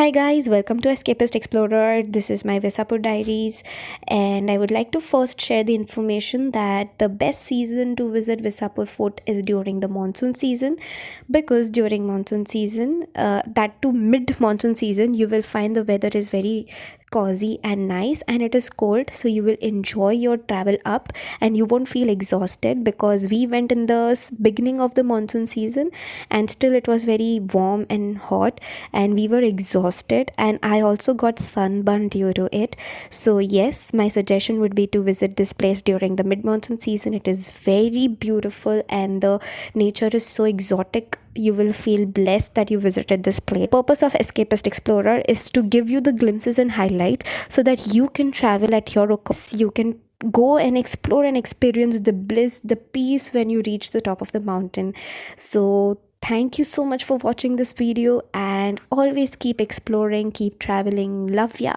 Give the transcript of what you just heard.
Hi guys, welcome to Escapist Explorer. This is my Visapur Diaries and I would like to first share the information that the best season to visit Visapur Fort is during the monsoon season because during monsoon season, uh, that to mid monsoon season, you will find the weather is very cozy and nice and it is cold so you will enjoy your travel up and you won't feel exhausted because we went in the beginning of the monsoon season and still it was very warm and hot and we were exhausted and i also got sunburn due to it. So yes my suggestion would be to visit this place during the mid monsoon season. It is very beautiful and the nature is so exotic you will feel blessed that you visited this place. Purpose of Escapist Explorer is to give you the glimpses and highlights so that you can travel at your own You can go and explore and experience the bliss, the peace when you reach the top of the mountain. So thank you so much for watching this video and always keep exploring, keep traveling. Love ya.